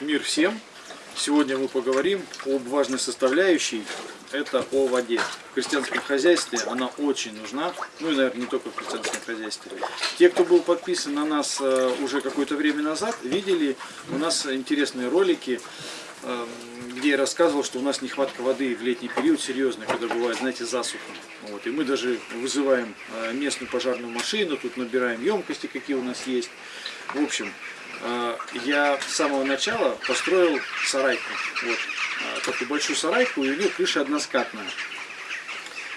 Мир всем! Сегодня мы поговорим об важной составляющей, это о воде. В крестьянском хозяйстве она очень нужна, ну и, наверное, не только в крестьянском хозяйстве. Те, кто был подписан на нас э, уже какое-то время назад, видели у нас интересные ролики, э, где я рассказывал, что у нас нехватка воды в летний период серьезная, когда бывает, знаете, засуха. Вот, и мы даже вызываем э, местную пожарную машину, тут набираем емкости, какие у нас есть. В общем, я с самого начала построил сарайку. Вот, э, такую большую сарайку, и крыша односкатная.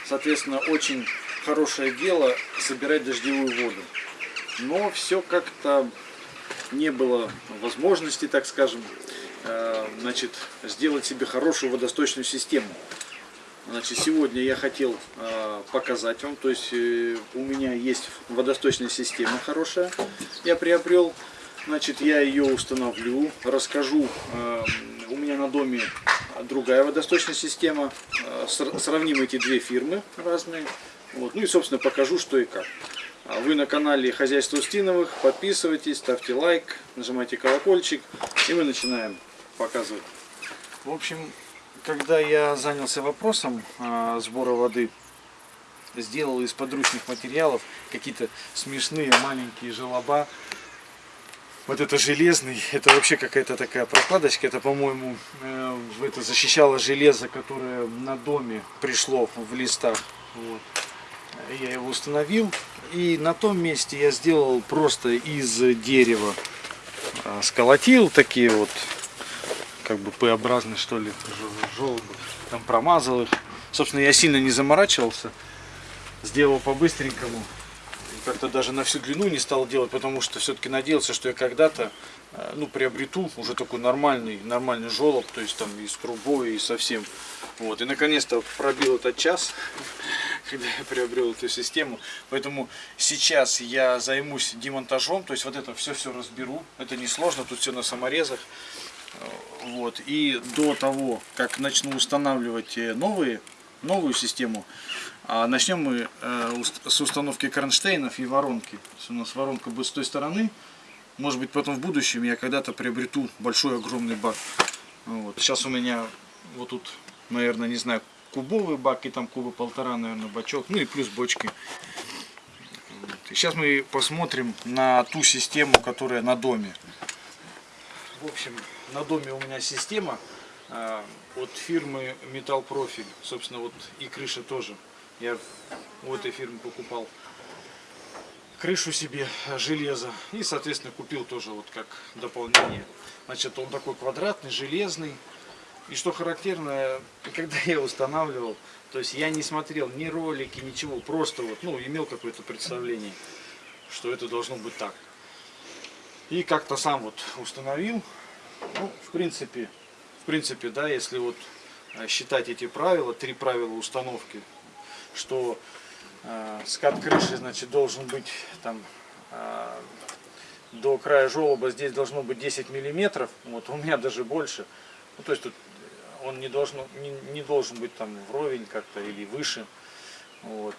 Соответственно, очень хорошее дело собирать дождевую воду. Но все как-то не было возможности, так скажем, э, значит, сделать себе хорошую водосточную систему. Значит, сегодня я хотел показать вам, то есть у меня есть водосточная система хорошая, я приобрел. Значит, я ее установлю, расскажу. Эм, у меня на доме другая водосточная система. Э, сравним эти две фирмы разные. Вот. Ну и, собственно, покажу, что и как. А вы на канале Хозяйство Устиновых. Подписывайтесь, ставьте лайк, нажимайте колокольчик. И мы начинаем показывать. В общем, когда я занялся вопросом э, сбора воды, сделал из подручных материалов какие-то смешные маленькие желоба вот это железный, это вообще какая-то такая прокладочка, это, по-моему, э, это защищало железо, которое на доме пришло в листах. Вот. Я его установил, и на том месте я сделал просто из дерева, э, сколотил такие вот, как бы П-образные, что ли, желобы, там промазал их. Собственно, я сильно не заморачивался, сделал по-быстренькому как-то даже на всю длину не стал делать, потому что все-таки надеялся, что я когда-то э, ну, приобрету уже такой нормальный, нормальный жолоб, то есть там и с трубой, и совсем. Вот. И наконец-то пробил этот час, когда я приобрел эту систему. Поэтому сейчас я займусь демонтажом, то есть вот это все-все разберу. Это не сложно, тут все на саморезах. Э, вот. И до того, как начну устанавливать э, новые, новую систему, а начнем мы э, с установки кронштейнов и воронки. у нас воронка будет с той стороны. Может быть потом в будущем я когда-то приобрету большой огромный бак. Вот. Сейчас у меня вот тут, наверное, не знаю, кубовый бак и там кубы полтора, наверное, бачок. Ну и плюс бочки. Вот. И сейчас мы посмотрим на ту систему, которая на доме. В общем, на доме у меня система э, от фирмы Metal Profil. Собственно, вот и крыша тоже я у этой фирмы покупал. Крышу себе железа и соответственно купил тоже вот как дополнение. Значит он такой квадратный железный. И что характерно когда я устанавливал то есть я не смотрел ни ролики ничего. Просто вот ну имел какое-то представление что это должно быть так. И как-то сам вот установил. Ну в принципе в принципе да если вот э, считать эти правила три правила установки что э, скат крыши значит должен быть там э, до края желоба здесь должно быть 10 миллиметров вот у меня даже больше. Ну, то есть тут он не должен не, не должен быть там вровень как-то или выше вот.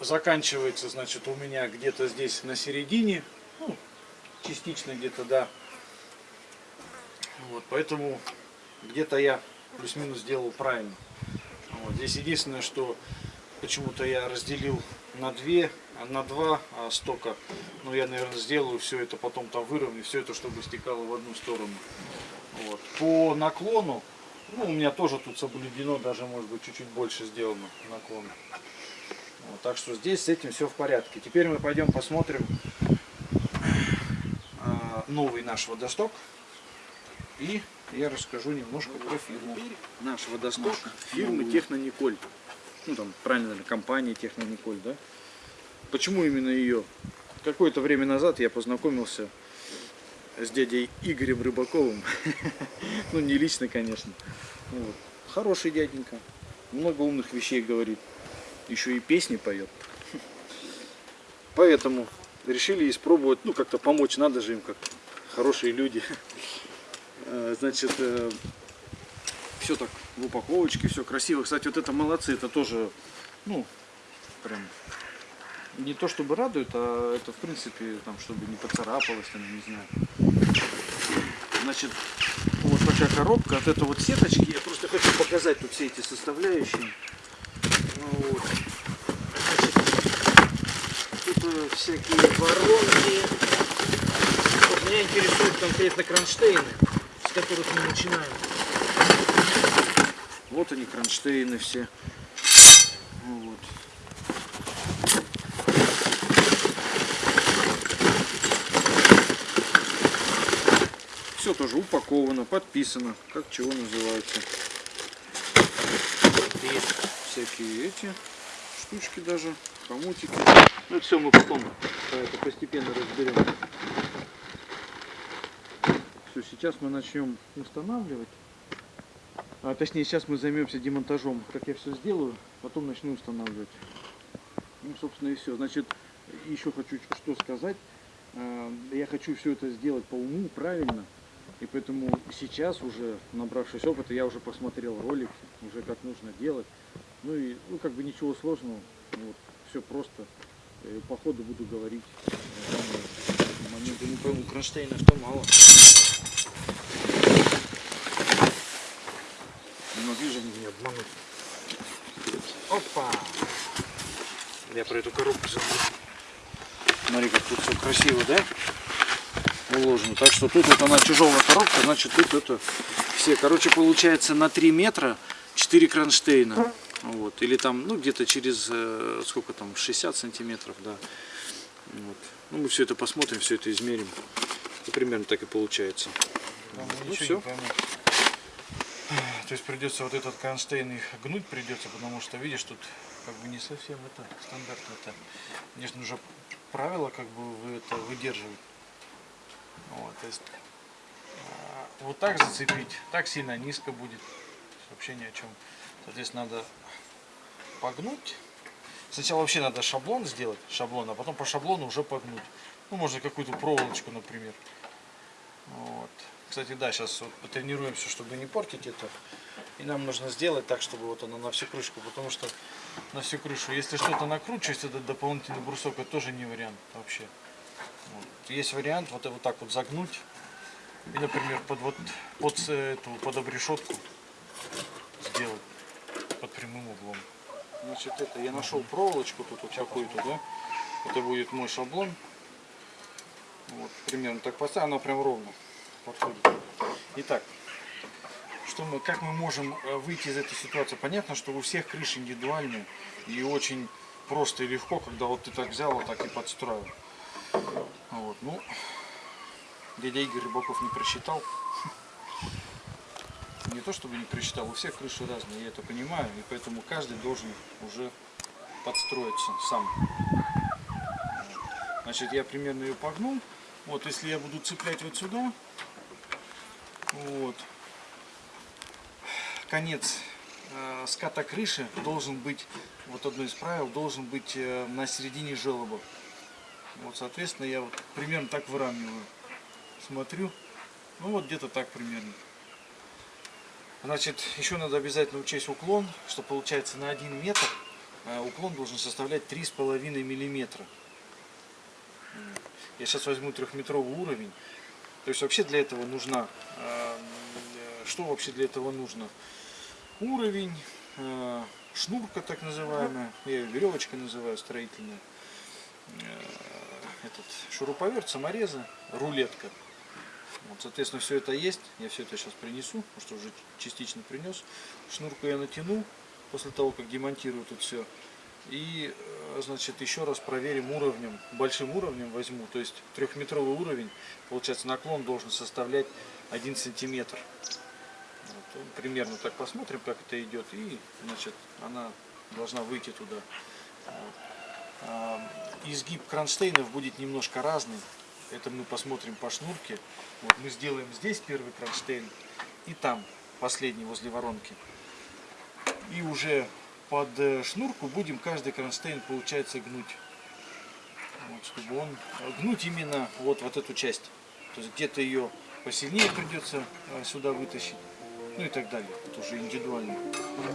Заканчивается значит у меня где-то здесь на середине ну, частично где-то да. Вот поэтому где-то я плюс-минус сделал правильно вот. Здесь единственное, что почему-то я разделил на две, на два а стока. Но я, наверное, сделаю все это потом там выровню, все это, чтобы стекало в одну сторону. Вот. По наклону, ну, у меня тоже тут соблюдено, даже может быть чуть-чуть больше сделано наклон. Вот, так что здесь с этим все в порядке. Теперь мы пойдем посмотрим э, новый наш водосток. И я расскажу немножко про фирму. Наш водосток фирмы Технониколь. Ну там правильно, компания Технониколь, да? Почему именно ее? Какое-то время назад я познакомился с дядей Игорем Рыбаковым. ну не лично, конечно. Хороший дяденька. Много умных вещей говорит. Еще и песни поет. Поэтому решили испробовать, ну как-то помочь, надо же им как-то. Хорошие люди. Э, значит, э, все так в упаковочке, все красиво. Кстати, вот это молодцы, это тоже, ну, прям не то чтобы радует, а это в принципе, там, чтобы не поцарапалось, там, не знаю. Значит, вот такая коробка. Вот это вот сеточки. Я просто хочу показать тут все эти составляющие. Ну Вот. Тут э, всякие воронки. Вот меня интересуют конкретно кронштейны, с которых мы начинаем. Вот они, кронштейны все. Вот. Все тоже упаковано, подписано, как чего называется. Есть всякие эти штучки даже, хомутики. Ну все мы потом это постепенно разберем. Все, сейчас мы начнем устанавливать. А точнее сейчас мы займемся демонтажом. Как я все сделаю, потом начну устанавливать. Ну, собственно, и все. Значит, еще хочу что сказать. А, Я хочу все это сделать по уму, правильно. И поэтому сейчас уже, набравшись опыта, я уже посмотрел ролики, уже как нужно делать. Ну и, ну, как бы ничего сложного. Вот, все просто. Э, По ходу буду говорить. моменты. Не пойму, кронштейнов-то мало. Не могли же они меня обмануть. Опа! Я про эту коробку забыл. Смотри, как тут все красиво, да? Уложено. Так что тут вот она тяжелая коробка, значит тут это все. Короче, получается на 3 метра 4 кронштейна. Вот. Или там, ну, где-то через, э, сколько там, 60 сантиметров, да. Вот. Ну, мы все это посмотрим, все это измерим. И примерно так и получается. Ну, все. То есть придется вот этот кронштейн их гнуть придется, потому что, видишь, тут как бы не совсем это стандартно. Это, конечно, нужно правила как бы вы это выдерживать. Вот, то есть а, вот так зацепить, так сильно низко будет. Вообще ни о чем. Соответственно, надо погнуть. Сначала вообще надо шаблон сделать, шаблон, а потом по шаблону уже погнуть. Ну, можно какую-то проволочку, например. Вот. Кстати, да, сейчас вот потренируемся, чтобы не портить это. И нам нужно сделать так, чтобы вот оно на всю крышку, потому что на всю крышу, если что-то накручивать, этот дополнительный брусок, это тоже не вариант вообще. Вот. Есть вариант вот, вот так вот загнуть. И, например, под вот под эту под обрешетку сделать под прямым углом. Значит, это я нашел проволочку тут вот какую-то, да? Это будет мой шаблон. Вот, примерно так поставим, она прям ровно подходит. Итак, что мы, как мы можем э, выйти из этой ситуации? Понятно, что у всех крыши индивидуальные и очень просто и легко, когда вот ты так взял, вот так и подстроил. Вот, ну, дядя Игорь Рыбаков не просчитал. Не то чтобы не просчитал, у всех крыши разные, я это понимаю, и поэтому каждый должен уже подстроиться сам. Значит, я примерно ее погнул. Вот, если я буду цеплять вот сюда, вот, конец э, ската крыши должен быть, вот одно из правил, должен быть э, на середине желоба. Вот, соответственно, я вот примерно так выравниваю. Смотрю, ну вот где-то так примерно. Значит, еще надо обязательно учесть уклон, что получается на 1 метр э, уклон должен составлять 3,5 миллиметра. Я сейчас возьму трехметровый уровень. То есть вообще для этого нужна, э, что вообще для этого нужно? Уровень, э, шнурка так называемая, я ее веревочка называю строительная, э, этот шуруповерт, саморезы, рулетка. Вот, соответственно, все это есть. Я все это сейчас принесу, потому что уже частично принес. Шнурку я натяну после того, как демонтирую тут все. И, э, значит, еще раз проверим уровнем, большим уровнем возьму. То есть трехметровый уровень, получается, наклон должен составлять 1 сантиметр. Вот, примерно так посмотрим, как это идет. И, значит, она должна выйти туда. Вот. А, Изгиб кронштейнов будет немножко разный. Это мы посмотрим по шнурке. Вот мы сделаем здесь первый кронштейн и там последний возле воронки. И уже под э, шнурку будем каждый кронштейн получается гнуть. Вот, чтобы он гнуть именно вот, вот эту часть. То есть где-то ее посильнее придется э, сюда вытащить. Ну и так далее. Это уже индивидуально.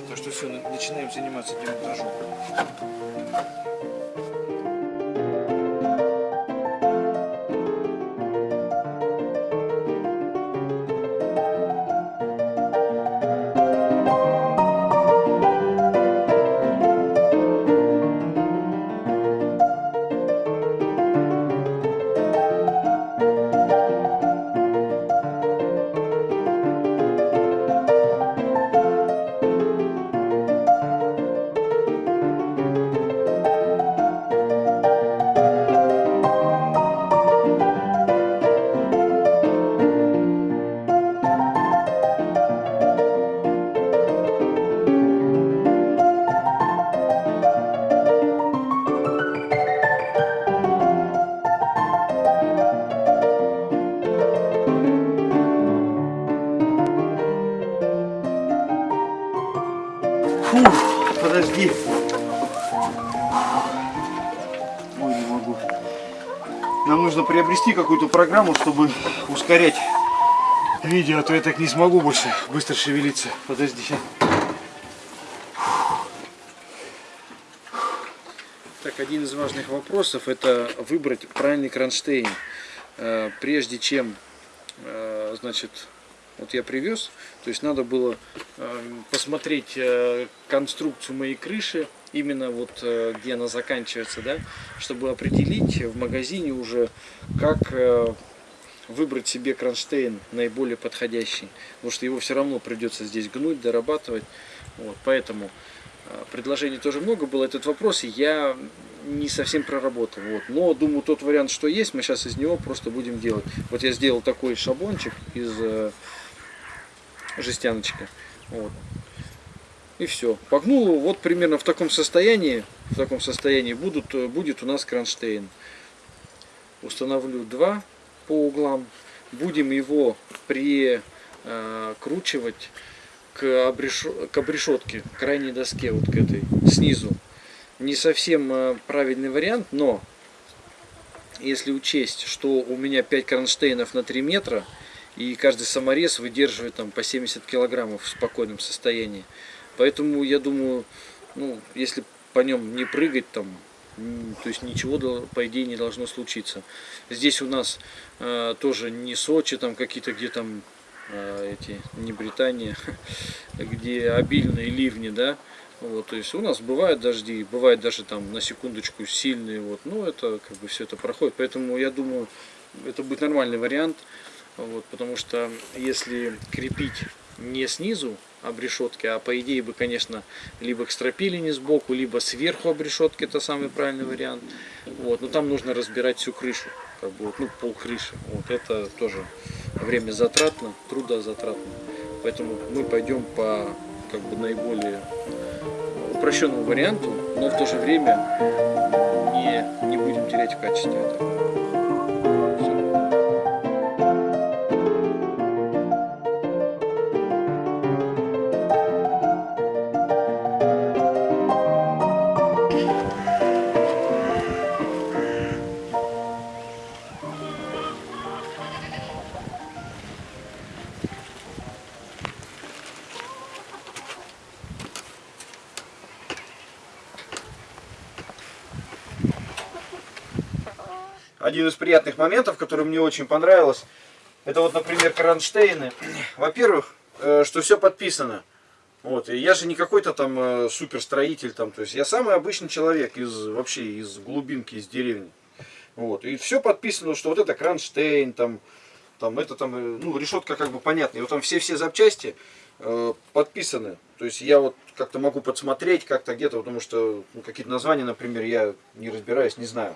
Так что все, начинаем заниматься демонтажом. Приобрести какую-то программу, чтобы ускорять видео, а то я так не смогу больше быстро шевелиться. Подожди. Так, один из важных вопросов это выбрать правильный кронштейн. Э, Прежде чем, э, значит, вот я привез, то есть надо было э, посмотреть э, конструкцию моей крыши, именно вот э, где она заканчивается, да, чтобы определить в магазине уже, как выбрать себе кронштейн наиболее подходящий, потому что его все равно придется здесь гнуть, дорабатывать, вот, поэтому предложений тоже много было, этот вопрос я не совсем проработал, вот, но думаю тот вариант, что есть, мы сейчас из него просто будем делать. Вот я сделал такой шаблончик из жестяночка, вот, и все. Погнул его вот примерно в таком состоянии, в таком состоянии будут, будет у нас кронштейн. Установлю два по углам. Будем его прикручивать к, обреш... к обрешетке, к крайней доске, вот к этой, снизу. Не совсем э, правильный вариант, но если учесть, что у меня 5 кронштейнов на 3 метра, и каждый саморез выдерживает там по 70 килограммов в спокойном состоянии. Поэтому я думаю, ну, если по нем не прыгать там, то есть ничего по идее не должно случиться. Здесь у нас э, тоже не Сочи, там какие-то где там э, эти, не Британия, где обильные ливни, да, вот, то есть у нас бывают дожди, бывает даже там на секундочку сильные, вот, но это как бы все это проходит, поэтому я думаю, это будет нормальный вариант, вот, потому что если крепить не снизу обрешетки, а по идее бы, конечно, либо к стропилине сбоку, либо сверху обрешетки, это самый правильный вариант. Вот, но там нужно разбирать всю крышу, как бы, ну, пол крыши. Вот это тоже время затратно, трудозатратно. Поэтому мы пойдем по как бы наиболее упрощенному варианту, но в то же время не, не будем терять в качестве этого. Один из приятных моментов, который мне очень понравилось, это вот, например, кронштейны. Во-первых, э, что все подписано. Вот, и я же не какой-то там э, суперстроитель, там, то есть я самый обычный человек из вообще из глубинки, из деревни. Вот, и все подписано, что вот это кронштейн, там, там это там, э, ну, решетка как бы понятная. Вот там все-все запчасти э, подписаны. То есть я вот как-то могу подсмотреть как-то где-то, потому что ну, какие-то названия, например, я не разбираюсь, не знаю.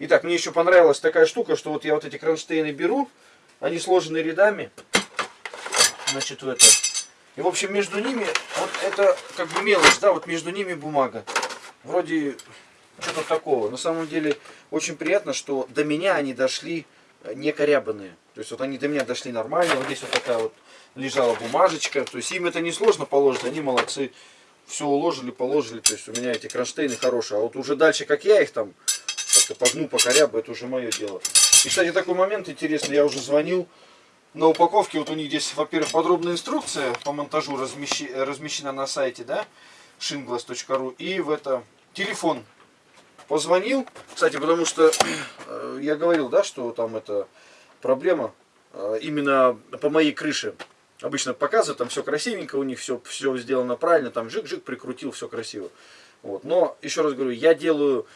Итак, мне еще понравилась такая штука, что вот я вот эти кронштейны беру, они сложены рядами, значит, в это. И, в общем, между ними, вот это как бы мелочь, да, вот между ними бумага. Вроде что-то такого. На самом деле, очень приятно, что до меня они дошли не корябанные. То есть, вот они до меня дошли нормально. Вот здесь вот такая вот лежала бумажечка. То есть, им это не сложно положить, они молодцы. Все уложили, положили. То есть, у меня эти кронштейны хорошие. А вот уже дальше, как я их там как-то погну, покорябу, это уже мое дело. И, кстати, такой момент интересный, я уже звонил. На упаковке вот у них здесь, во-первых, подробная инструкция по монтажу размещи, размещена на сайте, да, shinglass.ru. И в это телефон позвонил, кстати, потому что э, я говорил, да, что там это проблема э, именно по моей крыше. Обычно показывают, там все красивенько, у них все, все сделано правильно, там жик-жик прикрутил, все красиво. Вот. Но, еще раз говорю, я делаю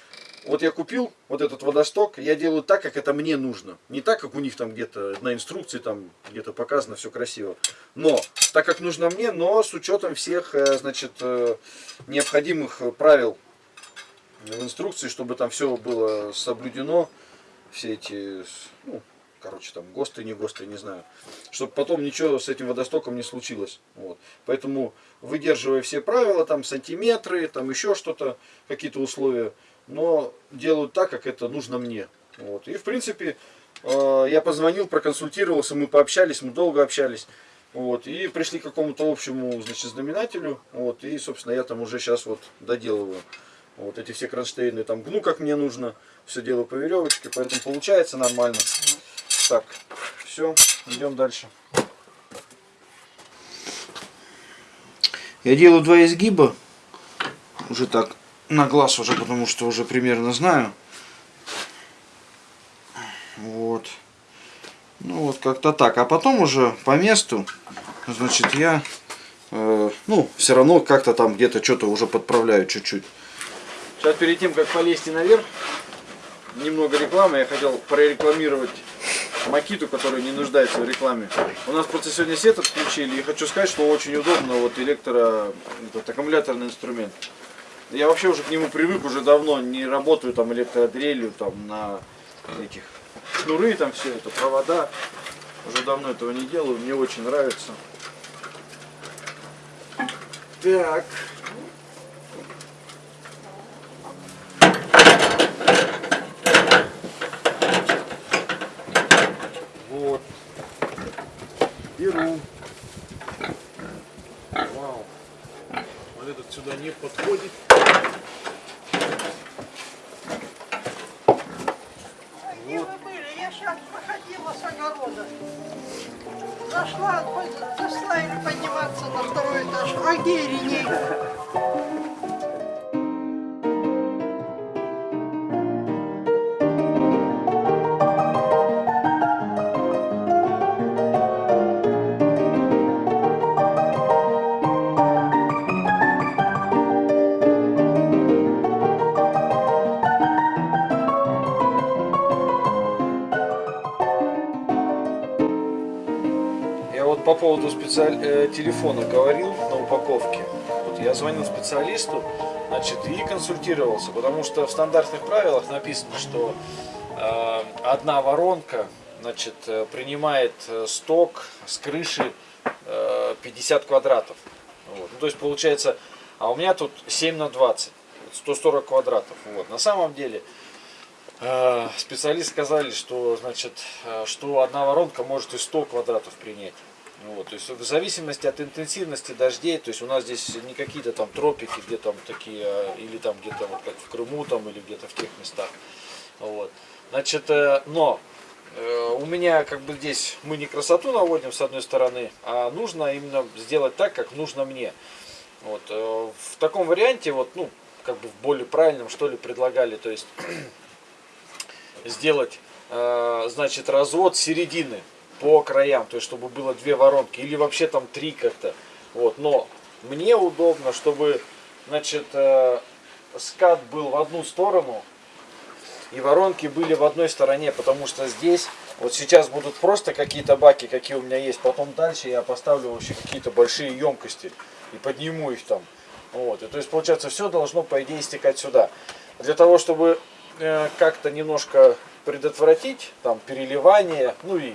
вот я купил вот этот водосток, я делаю так, как это мне нужно. Не так, как у них там где-то на инструкции там где-то показано, все красиво. Но, так как нужно мне, но с учетом всех, э, значит, э, необходимых правил в инструкции, чтобы там все было соблюдено, все эти, ну, короче, там, ГОСТы, не ГОСТы, не знаю. Чтобы потом ничего с этим водостоком не случилось. Вот. Поэтому, выдерживая все правила, там, сантиметры, там, еще что-то, какие-то условия, но делают так, как это нужно мне. Вот. И в принципе э, я позвонил, проконсультировался, мы пообщались, мы долго общались. Вот, и пришли к какому-то общему, значит, знаменателю. Вот, и, собственно, я там уже сейчас вот доделываю. Вот эти все кронштейны там гну, как мне нужно. Все делаю по веревочке, поэтому получается нормально. Так, все, идем дальше. Я делаю два изгиба. Уже так на глаз уже, потому что уже примерно знаю. Вот. Ну вот как-то так. А потом уже по месту, значит, я, э, ну, все равно как-то там где-то что-то уже подправляю чуть-чуть. Сейчас перед тем, как полезть наверх, немного рекламы. Я хотел прорекламировать Макиту, которая не нуждается в рекламе. У нас просто сегодня сет отключили, и хочу сказать, что очень удобно, вот электро, этот аккумуляторный инструмент. Я вообще уже к нему привык, уже давно не работаю там электродрелью, там на этих шнуры, там все это, провода. Уже давно этого не делаю, мне очень нравится. Так. По поводу специаль... э, телефона говорил на упаковке. Вот я звонил специалисту, значит, и консультировался, потому что в стандартных правилах написано, что э, одна воронка, значит, э, принимает э, сток с крыши э, 50 квадратов. Вот. Ну, то есть получается, а у меня тут 7 на 20, 140 квадратов. Вот. На самом деле Э, Специалисты сказали, что, значит, что одна воронка может и 100 квадратов принять. Ну Вот, то есть в зависимости от интенсивности дождей, то есть у нас здесь не какие-то там тропики, где там такие, э, или там где-то вот как в Крыму там, или где-то в тех местах. Вот. Значит, э, но э, у меня как бы здесь мы не красоту наводим с одной стороны, а нужно именно сделать так, как нужно мне. Вот. э, В таком варианте, вот, ну, как бы в более правильном, что ли, предлагали, то есть сделать, значит, развод середины по краям, то есть чтобы было две воронки или вообще там три как-то. Вот, но мне удобно, чтобы, значит, э, скат был в одну сторону и воронки были в одной стороне, потому что здесь вот сейчас будут просто какие-то баки, какие у меня есть, потом дальше я поставлю вообще какие-то большие емкости и подниму их там. Вот, и то есть получается все должно по идее стекать сюда. Для того, чтобы э, как-то немножко предотвратить там переливание, ну и,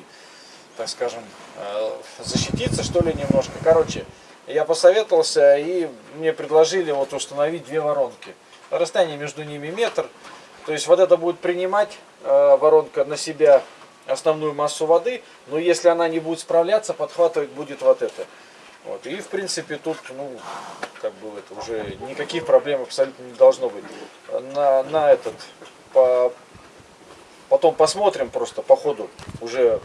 так скажем, э, защититься что ли немножко. Короче, я посоветовался и мне предложили вот установить две воронки. Расстояние между ними метр. То есть вот это будет принимать э, воронка на себя основную массу воды, но если она не будет справляться, подхватывать будет вот это. Вот. И в принципе тут, ну, как бы это уже никаких проблем абсолютно не должно быть. На, на этот, по, потом посмотрим просто по ходу, уже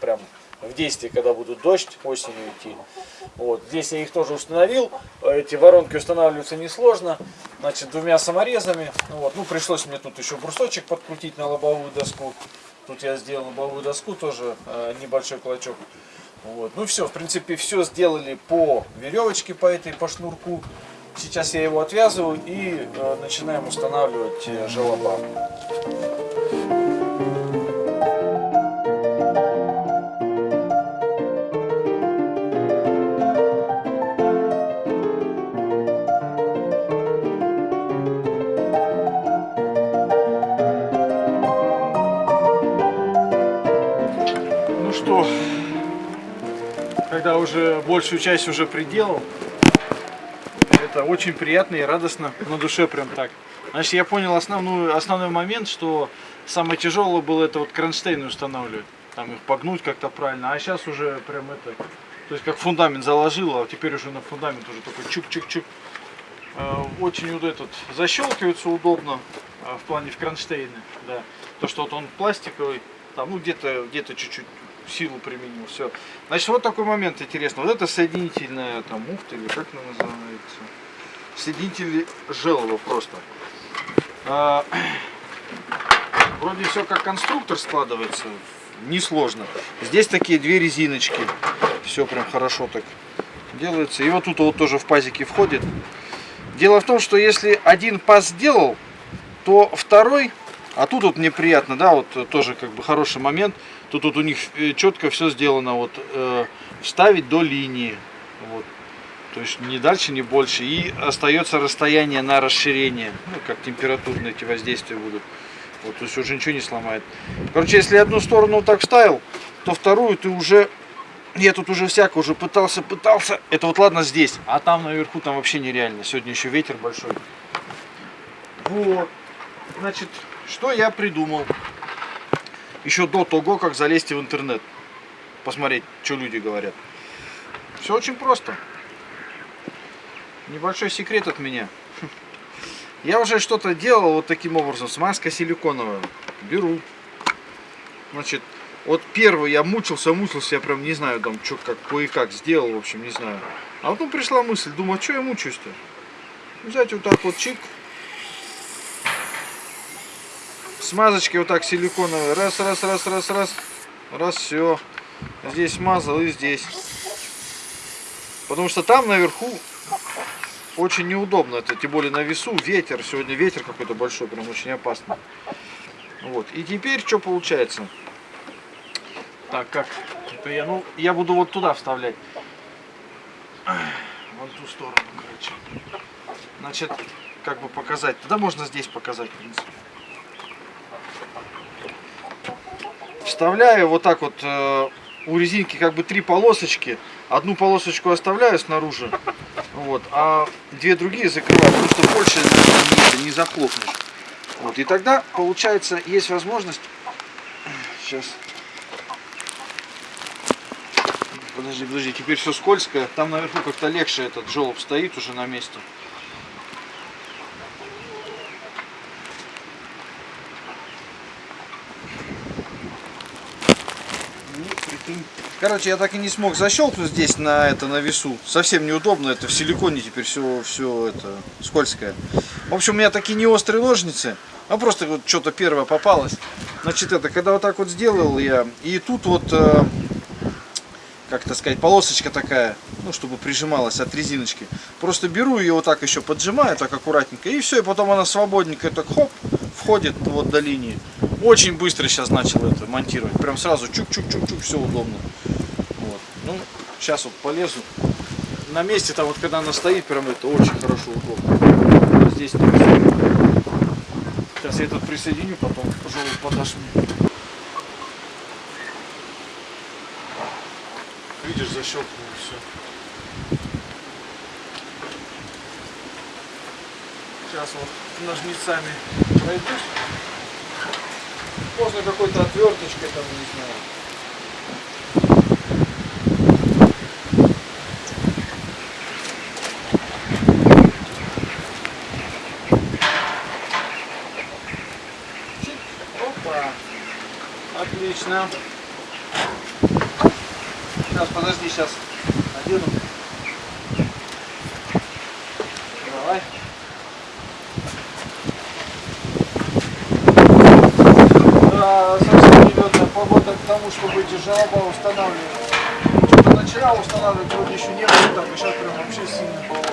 прям в действии, когда будет дождь осенью идти. Вот. Здесь я их тоже установил. Эти воронки устанавливаются несложно. Значит, двумя саморезами. Вот. Ну, пришлось мне тут еще брусочек подкрутить на лобовую доску. Тут я сделал лобовую доску, тоже э, небольшой клочок. Вот. Ну все, в принципе, все сделали по веревочке, по этой, по шнурку. Сейчас я его отвязываю и э, начинаем устанавливать э. Уже большую часть уже приделал, это очень приятно и радостно на душе прям так. Значит, я понял основную, основной момент, что самое тяжелое было это вот кронштейны устанавливать, там их погнуть как-то правильно, а сейчас уже прям это То есть как фундамент заложила, а теперь уже на фундамент уже такой чук-чук-чук. Э, Очень вот этот защелкивается удобно э, в плане в кронштейны, да. То, что вот он пластиковый, там, ну где-то где-то чуть-чуть силу применил, все. Значит, вот такой момент интересный. Вот это соединительная там муфта или как она называется? Соединитель желоба просто. А, Вроде все как конструктор складывается, несложно. Здесь такие две резиночки, все прям хорошо так делается. И вот тут вот тоже в пазике входит. Дело в том, что если один паз сделал, то второй, а тут вот мне приятно, да, вот тоже как бы хороший момент. Тут вот у них э, четко все сделано, вот э, вставить до линии, вот. То есть не дальше, не больше. И остается расстояние на расширение, ну, как температурные эти воздействия будут. Вот, то есть уже ничего не сломает. Короче, если одну сторону так вставил, то вторую ты уже... Я тут уже всяко уже пытался, пытался. Это вот ладно здесь, а там наверху там вообще нереально. Сегодня еще ветер большой. Вот. Значит, что я придумал? Еще до того, как залезть в интернет. Посмотреть, что люди говорят. Все очень просто. Небольшой секрет от меня. Я уже что-то делал вот таким образом. Смазка силиконовая. Беру. Значит, вот первый я мучился, мучился, я прям не знаю, там, что, как, кое-как сделал, в общем, не знаю. А потом пришла мысль, думаю, а что я мучаюсь-то? Взять вот так вот чик. Смазочки вот так силиконовые. Раз, раз, раз, раз, раз. Раз, все. Здесь смазал и здесь. Потому что там наверху очень неудобно это, тем более на весу, ветер, сегодня ветер какой-то большой, прям очень опасно. Вот, и теперь что получается? Так, как это я, ну, я буду вот туда вставлять. Вон ту сторону, короче. Значит, как бы показать, тогда можно здесь показать, в принципе. Вставляю вот так вот, э, у резинки как бы три полосочки. Одну полосочку оставляю снаружи, вот, а две другие закрываю, что больше не, не захлопнешь. Вот, и тогда, получается, есть возможность... Сейчас. Подожди, подожди, теперь все скользкое. Там наверху как-то легче этот желоб стоит уже на месте. Ну, прикинь. Короче, я так и не смог защелкнуть здесь на это на весу. Совсем неудобно, это в силиконе теперь все, все это скользкое. В общем, у меня такие не острые ножницы, а просто вот что-то первое попалось. Значит, это, когда вот так вот сделал я, и тут вот, э, как это сказать, полосочка такая, ну, чтобы прижималась от резиночки. Просто беру ее вот так еще поджимаю, так аккуратненько, и все, и потом она свободненько так хоп, входит вот до линии. Очень быстро сейчас начал это монтировать. Прям сразу чук-чук-чук-чук, все удобно. Вот. Ну, сейчас вот полезу. На месте там вот когда она стоит, прям это очень хорошо удобно. Здесь не все. Сейчас я этот присоединю, потом желоб подашь мне. Видишь, защелкнул все. Сейчас вот ножницами пройдусь. Можно какой-то отверточкой там, не знаю. Отлично. Сейчас, подожди, сейчас одену. Давай. Да, совсем идет погода к тому, чтобы эти жалоба устанавливать. Что-то начала устанавливать вроде еще не было, так и сейчас прям вообще сильно.